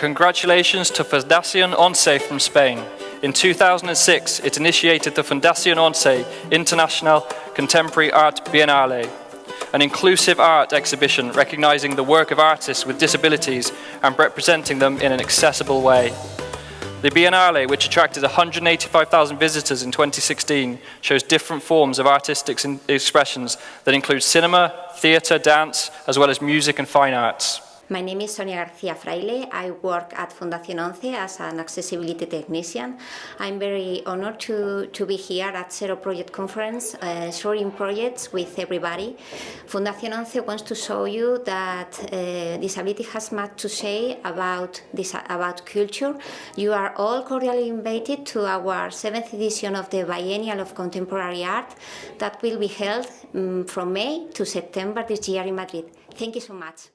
Congratulations to Fundación Once from Spain. In 2006, it initiated the Fundación Once International Contemporary Art Biennale, an inclusive art exhibition recognizing the work of artists with disabilities and representing them in an accessible way. The Biennale, which attracted 185,000 visitors in 2016, shows different forms of artistic expressions that include cinema, theatre, dance, as well as music and fine arts. My name is Sonia Garcia Fraile. I work at Fundación Once as an accessibility technician. I'm very honored to, to be here at Zero Project Conference, uh, sharing projects with everybody. Fundación Once wants to show you that uh, disability has much to say about, this, about culture. You are all cordially invited to our seventh edition of the Biennial of Contemporary Art that will be held um, from May to September this year in Madrid. Thank you so much.